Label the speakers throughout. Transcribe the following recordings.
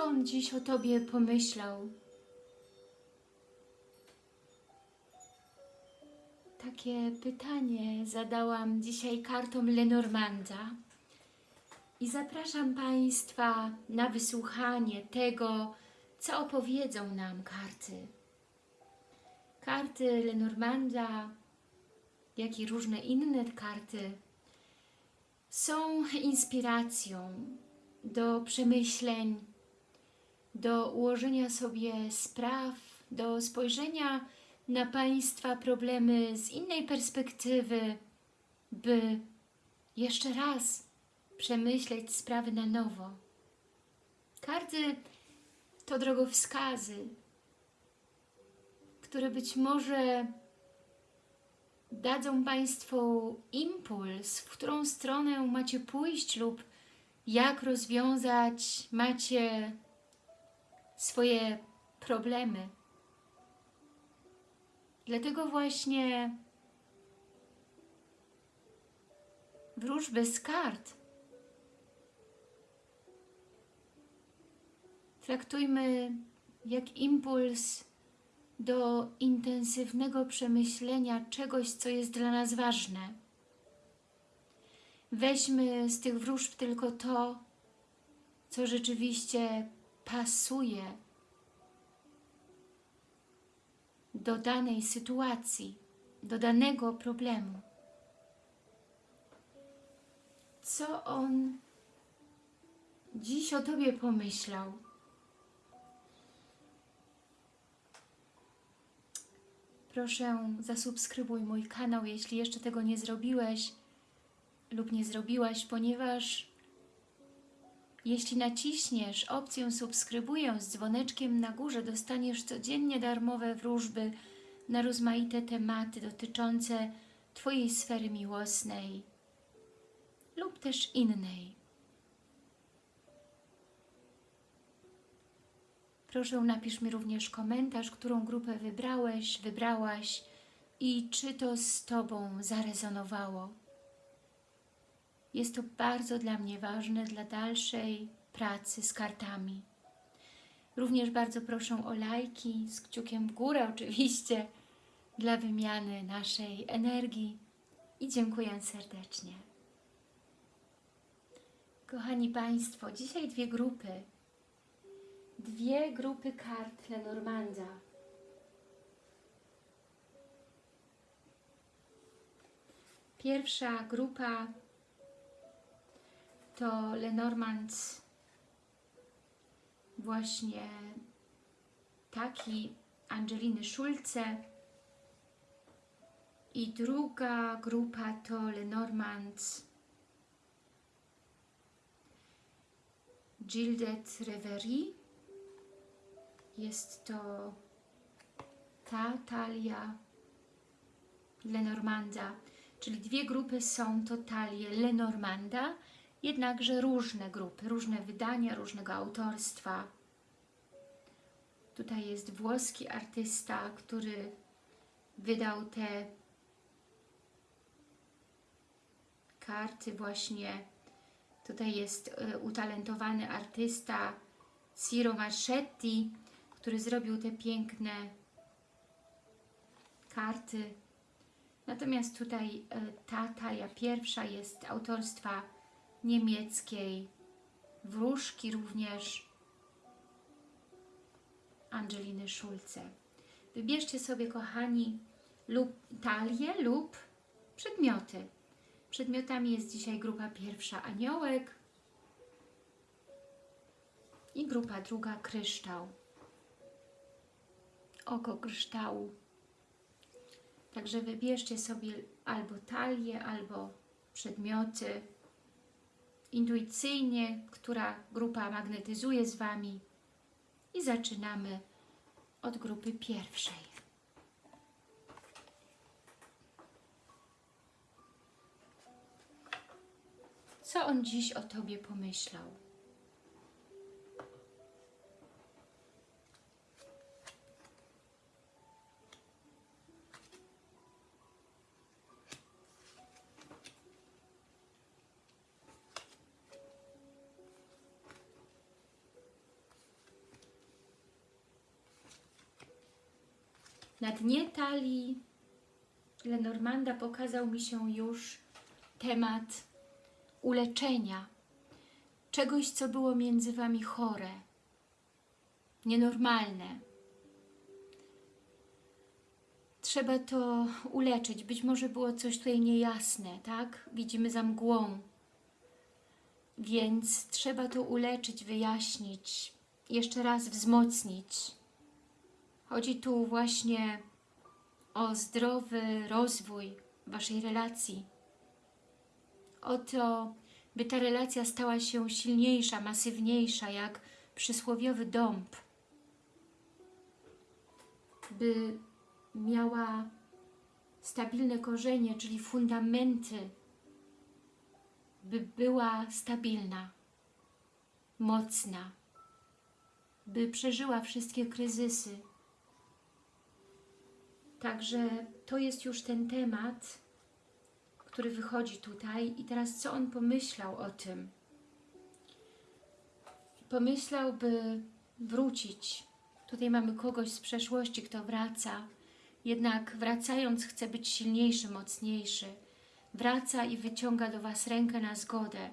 Speaker 1: Co on dziś o Tobie pomyślał? Takie pytanie zadałam dzisiaj kartom Lenormanda i zapraszam Państwa na wysłuchanie tego, co opowiedzą nam karty. Karty Lenormanda, jak i różne inne karty są inspiracją do przemyśleń, do ułożenia sobie spraw, do spojrzenia na Państwa problemy z innej perspektywy, by jeszcze raz przemyśleć sprawy na nowo. Karty to drogowskazy, które być może dadzą Państwu impuls, w którą stronę macie pójść lub jak rozwiązać macie swoje problemy. Dlatego właśnie wróżby z kart traktujmy jak impuls do intensywnego przemyślenia czegoś, co jest dla nas ważne. Weźmy z tych wróżb tylko to, co rzeczywiście pasuje do danej sytuacji, do danego problemu. Co on dziś o Tobie pomyślał? Proszę zasubskrybuj mój kanał, jeśli jeszcze tego nie zrobiłeś lub nie zrobiłaś, ponieważ jeśli naciśniesz opcję subskrybuję z dzwoneczkiem na górze, dostaniesz codziennie darmowe wróżby na rozmaite tematy dotyczące Twojej sfery miłosnej lub też innej. Proszę napisz mi również komentarz, którą grupę wybrałeś, wybrałaś i czy to z Tobą zarezonowało. Jest to bardzo dla mnie ważne dla dalszej pracy z kartami. Również bardzo proszę o lajki z kciukiem w górę oczywiście dla wymiany naszej energii i dziękuję serdecznie. Kochani Państwo, dzisiaj dwie grupy dwie grupy kart Lenormanda. Pierwsza grupa to Lenormand właśnie taki Angeliny Schulze i druga grupa to Lenormand Gildet Reverie. Jest to ta talia Lenormanda, czyli dwie grupy są to talie Lenormanda, jednakże różne grupy, różne wydania, różnego autorstwa. Tutaj jest włoski artysta, który wydał te karty właśnie. Tutaj jest e, utalentowany artysta Ciro Marchetti, który zrobił te piękne karty. Natomiast tutaj e, ta talia pierwsza jest autorstwa niemieckiej, wróżki również Angeliny Schulze. Wybierzcie sobie, kochani, lub talię lub przedmioty. Przedmiotami jest dzisiaj grupa pierwsza aniołek i grupa druga kryształ oko kryształu. Także wybierzcie sobie albo talię, albo przedmioty intuicyjnie, która grupa magnetyzuje z Wami i zaczynamy od grupy pierwszej. Co on dziś o Tobie pomyślał? Na dnie talii Lenormanda pokazał mi się już temat uleczenia czegoś, co było między Wami chore, nienormalne. Trzeba to uleczyć. Być może było coś tutaj niejasne, tak? Widzimy za mgłą. Więc trzeba to uleczyć, wyjaśnić, jeszcze raz wzmocnić. Chodzi tu właśnie o zdrowy rozwój Waszej relacji. O to, by ta relacja stała się silniejsza, masywniejsza, jak przysłowiowy dąb. By miała stabilne korzenie, czyli fundamenty, by była stabilna, mocna, by przeżyła wszystkie kryzysy. Także to jest już ten temat, który wychodzi tutaj i teraz co on pomyślał o tym? Pomyślał, by wrócić. Tutaj mamy kogoś z przeszłości, kto wraca, jednak wracając chce być silniejszy, mocniejszy. Wraca i wyciąga do Was rękę na zgodę.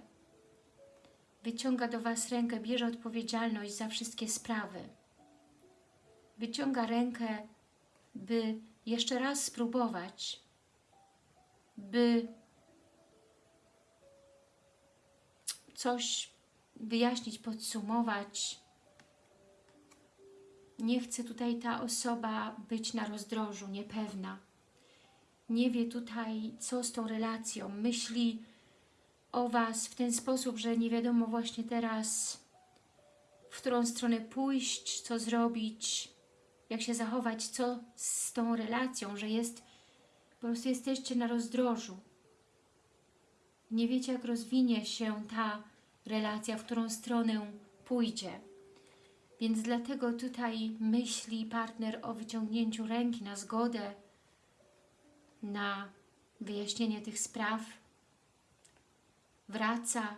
Speaker 1: Wyciąga do Was rękę, bierze odpowiedzialność za wszystkie sprawy. Wyciąga rękę, by jeszcze raz spróbować, by coś wyjaśnić, podsumować. Nie chce tutaj ta osoba być na rozdrożu, niepewna. Nie wie tutaj, co z tą relacją. Myśli o Was w ten sposób, że nie wiadomo właśnie teraz, w którą stronę pójść, co zrobić, jak się zachować, co z tą relacją, że jest, po prostu jesteście na rozdrożu. Nie wiecie, jak rozwinie się ta relacja, w którą stronę pójdzie. Więc dlatego tutaj myśli partner o wyciągnięciu ręki na zgodę, na wyjaśnienie tych spraw. Wraca,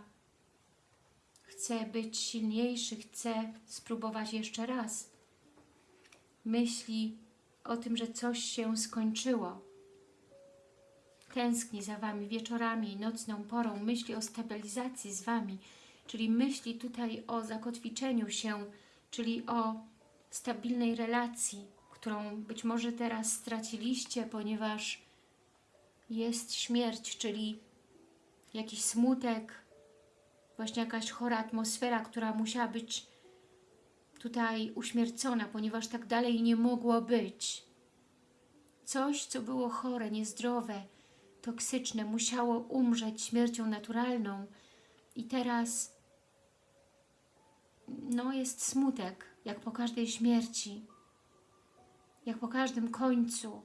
Speaker 1: chce być silniejszy, chce spróbować jeszcze raz. Myśli o tym, że coś się skończyło. Tęskni za Wami wieczorami, nocną porą, myśli o stabilizacji z Wami, czyli myśli tutaj o zakotwiczeniu się, czyli o stabilnej relacji, którą być może teraz straciliście, ponieważ jest śmierć, czyli jakiś smutek, właśnie jakaś chora atmosfera, która musiała być tutaj uśmiercona, ponieważ tak dalej nie mogło być. Coś, co było chore, niezdrowe, toksyczne, musiało umrzeć śmiercią naturalną i teraz no, jest smutek, jak po każdej śmierci, jak po każdym końcu.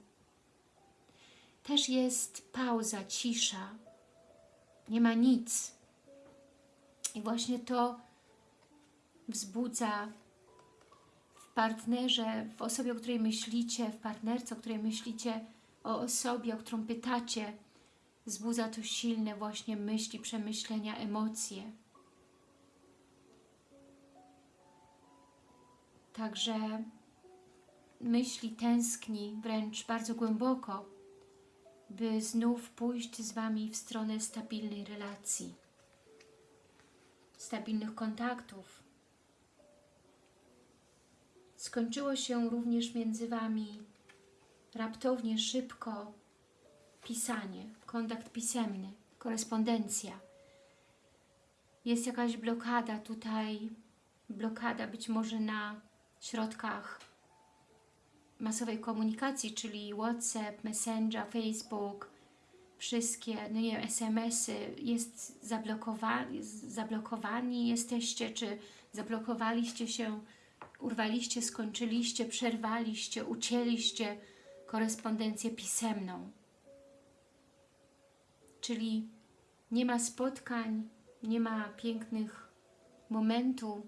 Speaker 1: Też jest pauza, cisza, nie ma nic. I właśnie to wzbudza partnerze, w osobie, o której myślicie, w partnerce, o której myślicie, o osobie, o którą pytacie, wzbudza to silne właśnie myśli, przemyślenia, emocje. Także myśli tęskni wręcz bardzo głęboko, by znów pójść z Wami w stronę stabilnej relacji, stabilnych kontaktów. Skończyło się również między Wami raptownie, szybko pisanie, kontakt pisemny, korespondencja. Jest jakaś blokada tutaj, blokada być może na środkach masowej komunikacji, czyli WhatsApp, Messenger, Facebook, wszystkie, no nie SMS-y, jest zablokowani, zablokowani jesteście, czy zablokowaliście się, urwaliście, skończyliście, przerwaliście, ucięliście korespondencję pisemną. Czyli nie ma spotkań, nie ma pięknych momentów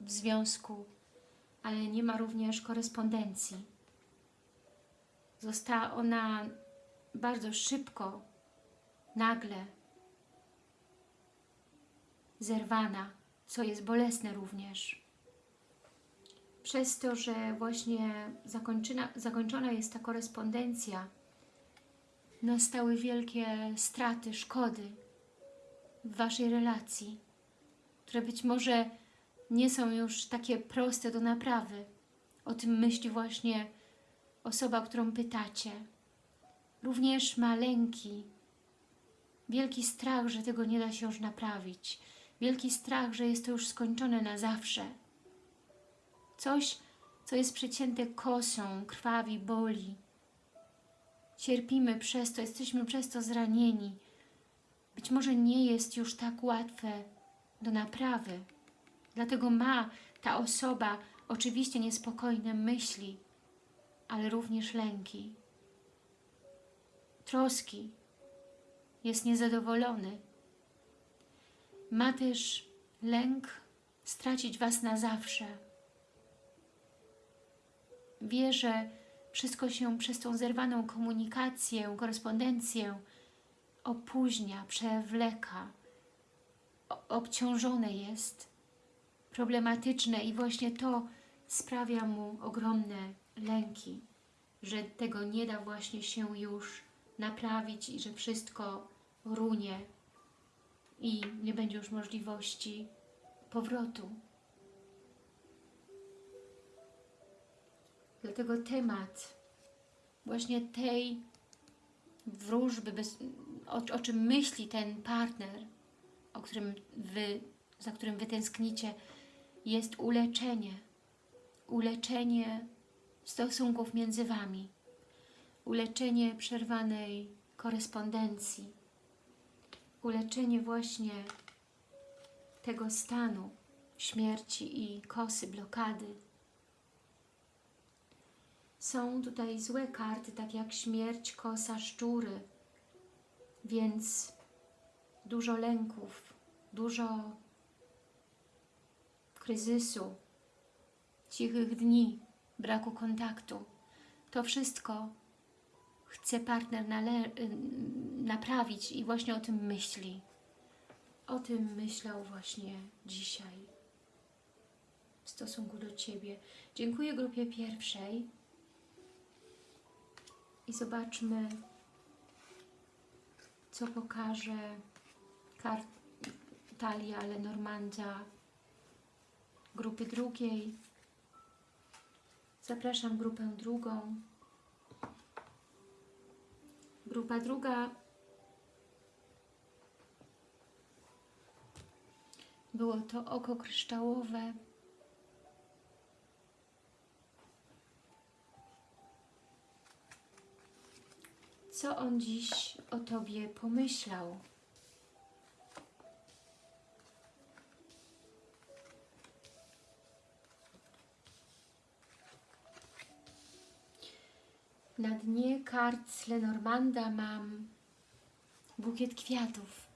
Speaker 1: w związku, ale nie ma również korespondencji. Została ona bardzo szybko, nagle zerwana, co jest bolesne również. Przez to, że właśnie zakończona, jest ta korespondencja, nastały wielkie straty, szkody w Waszej relacji, które być może nie są już takie proste do naprawy. O tym myśli właśnie osoba, którą pytacie. Również ma lęki, wielki strach, że tego nie da się już naprawić, wielki strach, że jest to już skończone na zawsze. Coś, co jest przecięte kosą, krwawi, boli. Cierpimy przez to, jesteśmy przez to zranieni. Być może nie jest już tak łatwe do naprawy. Dlatego ma ta osoba oczywiście niespokojne myśli, ale również lęki, troski. Jest niezadowolony. Ma też lęk stracić Was na zawsze. Wie, że wszystko się przez tą zerwaną komunikację, korespondencję opóźnia, przewleka, obciążone jest, problematyczne i właśnie to sprawia mu ogromne lęki, że tego nie da właśnie się już naprawić i że wszystko runie i nie będzie już możliwości powrotu. Dlatego temat właśnie tej wróżby, bez, o, o czym myśli ten partner, o którym wy, za którym Wy tęsknicie, jest uleczenie. Uleczenie stosunków między Wami. Uleczenie przerwanej korespondencji. Uleczenie właśnie tego stanu śmierci i kosy, blokady. Są tutaj złe karty, tak jak śmierć, kosa, szczury, więc dużo lęków, dużo kryzysu, cichych dni, braku kontaktu. To wszystko chce partner naprawić i właśnie o tym myśli. O tym myślał właśnie dzisiaj w stosunku do Ciebie. Dziękuję grupie pierwszej i zobaczmy, co pokaże Talia Lenormanda grupy drugiej. Zapraszam grupę drugą. Grupa druga było to oko kryształowe. Co on dziś o Tobie pomyślał? Na dnie kart Lenormanda mam bukiet kwiatów.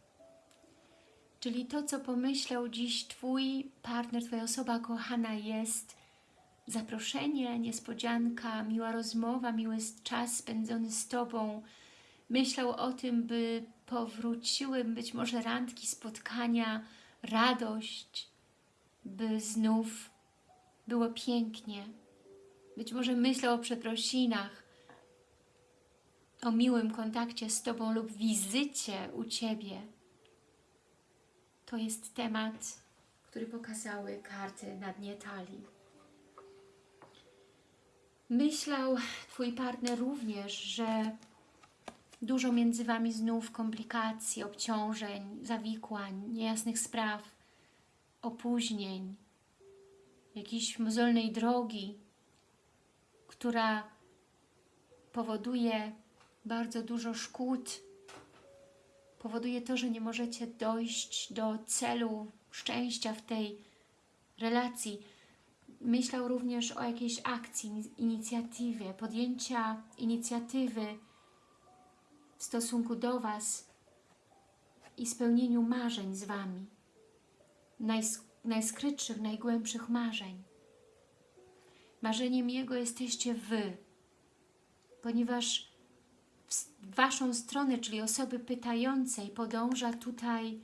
Speaker 1: Czyli to, co pomyślał dziś Twój partner, Twoja osoba kochana jest zaproszenie, niespodzianka, miła rozmowa, miły czas spędzony z Tobą. Myślał o tym, by powróciły być może randki, spotkania, radość, by znów było pięknie. Być może myślał o przeprosinach, o miłym kontakcie z Tobą lub wizycie u Ciebie. To jest temat, który pokazały karty na dnie talii. Myślał Twój partner również, że dużo między Wami znów komplikacji, obciążeń, zawikłań, niejasnych spraw, opóźnień, jakiejś mozolnej drogi, która powoduje bardzo dużo szkód, powoduje to, że nie możecie dojść do celu szczęścia w tej relacji. Myślał również o jakiejś akcji, inicjatywie, podjęcia inicjatywy w stosunku do Was i spełnieniu marzeń z Wami, najsk najskrytszych, najgłębszych marzeń. Marzeniem Jego jesteście Wy, ponieważ w Waszą stronę, czyli osoby pytającej, podąża tutaj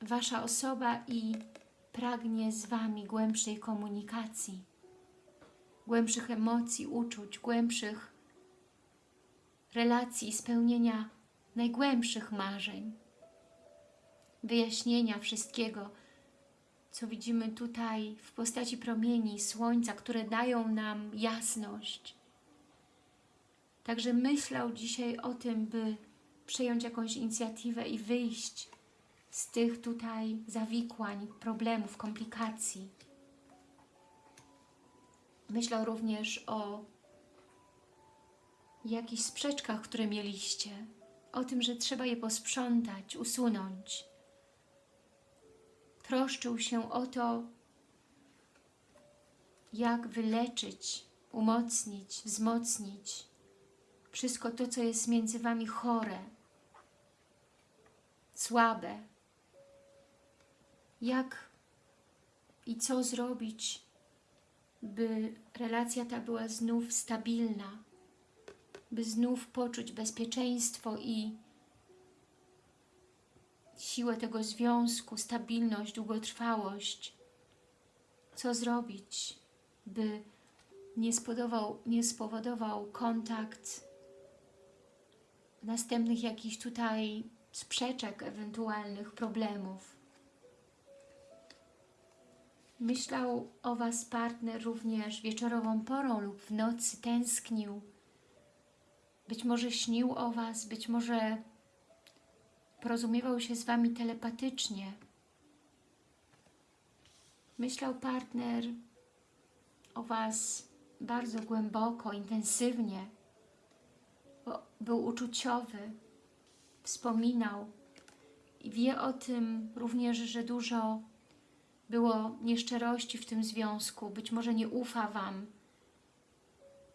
Speaker 1: Wasza osoba i pragnie z Wami głębszej komunikacji, głębszych emocji, uczuć, głębszych relacji spełnienia najgłębszych marzeń, wyjaśnienia wszystkiego, co widzimy tutaj w postaci promieni słońca, które dają nam jasność. Także myślał dzisiaj o tym, by przejąć jakąś inicjatywę i wyjść z tych tutaj zawikłań, problemów, komplikacji. Myślał również o jakichś sprzeczkach, które mieliście, o tym, że trzeba je posprzątać, usunąć. Troszczył się o to, jak wyleczyć, umocnić, wzmocnić wszystko to, co jest między Wami chore, słabe. Jak i co zrobić, by relacja ta była znów stabilna, by znów poczuć bezpieczeństwo i siłę tego związku, stabilność, długotrwałość. Co zrobić, by nie spowodował, nie spowodował kontakt następnych jakichś tutaj sprzeczek, ewentualnych problemów. Myślał o Was partner również wieczorową porą lub w nocy tęsknił. Być może śnił o Was, być może porozumiewał się z Wami telepatycznie. Myślał partner o Was bardzo głęboko, intensywnie. Był uczuciowy, wspominał i wie o tym również, że dużo było nieszczerości w tym związku. Być może nie ufa Wam,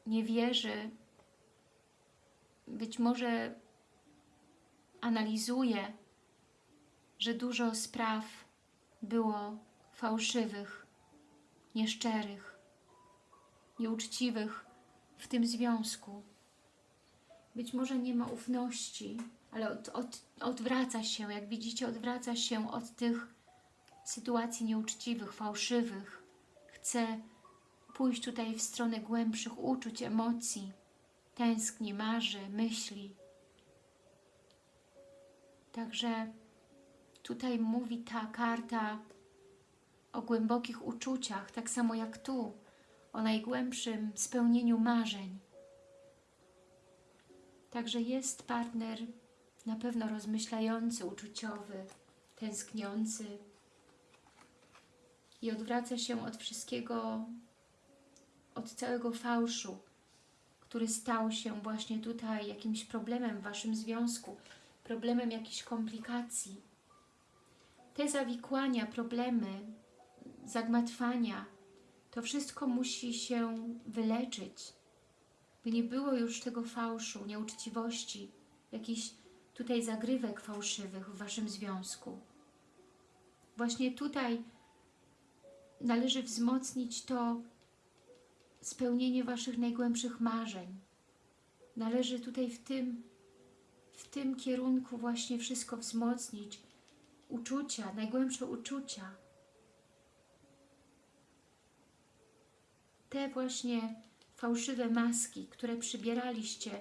Speaker 1: nie wierzy, być może analizuje, że dużo spraw było fałszywych, nieszczerych, nieuczciwych w tym związku. Być może nie ma ufności, ale od, od, odwraca się, jak widzicie, odwraca się od tych sytuacji nieuczciwych, fałszywych. Chce pójść tutaj w stronę głębszych uczuć, emocji, tęskni, marzy, myśli. Także tutaj mówi ta karta o głębokich uczuciach, tak samo jak tu, o najgłębszym spełnieniu marzeń. Także jest partner na pewno rozmyślający, uczuciowy, tęskniący i odwraca się od wszystkiego, od całego fałszu, który stał się właśnie tutaj jakimś problemem w Waszym związku, problemem jakichś komplikacji. Te zawikłania, problemy, zagmatwania, to wszystko musi się wyleczyć, by nie było już tego fałszu, nieuczciwości, jakichś tutaj zagrywek fałszywych w Waszym związku. Właśnie tutaj należy wzmocnić to spełnienie Waszych najgłębszych marzeń. Należy tutaj w tym, w tym kierunku właśnie wszystko wzmocnić. Uczucia, najgłębsze uczucia. Te właśnie fałszywe maski, które przybieraliście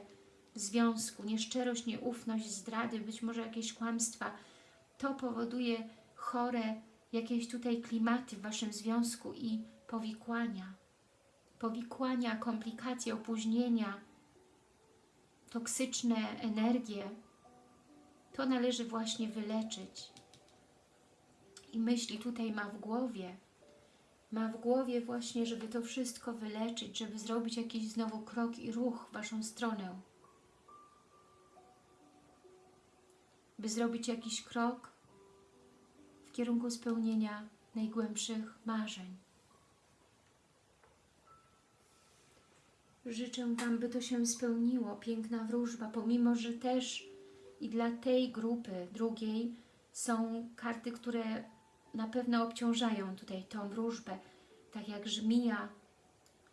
Speaker 1: w związku, nieszczerość, nieufność, zdrady, być może jakieś kłamstwa, to powoduje chore jakieś tutaj klimaty w Waszym związku i powikłania. Powikłania, komplikacje, opóźnienia, toksyczne energie. To należy właśnie wyleczyć. I myśli tutaj ma w głowie, ma w głowie właśnie, żeby to wszystko wyleczyć, żeby zrobić jakiś znowu krok i ruch w Waszą stronę. By zrobić jakiś krok kierunku spełnienia najgłębszych marzeń. Życzę Wam, by to się spełniło, piękna wróżba, pomimo, że też i dla tej grupy drugiej są karty, które na pewno obciążają tutaj tą wróżbę, tak jak żmija,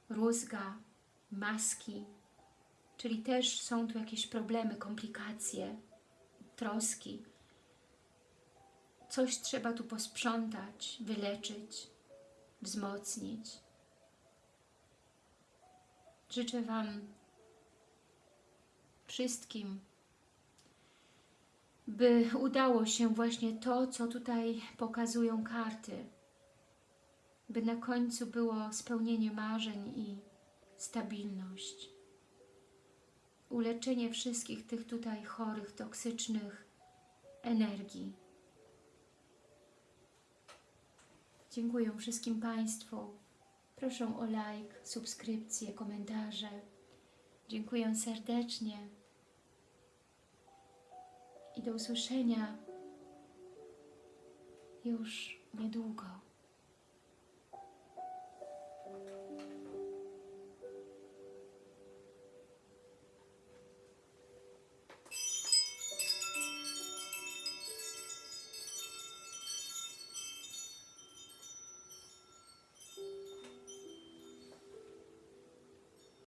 Speaker 1: rózga, maski, czyli też są tu jakieś problemy, komplikacje, troski. Coś trzeba tu posprzątać, wyleczyć, wzmocnić. Życzę Wam wszystkim, by udało się właśnie to, co tutaj pokazują karty, by na końcu było spełnienie marzeń i stabilność. Uleczenie wszystkich tych tutaj chorych, toksycznych energii. Dziękuję wszystkim Państwu. Proszę o like, subskrypcję, komentarze. Dziękuję serdecznie i do usłyszenia już niedługo.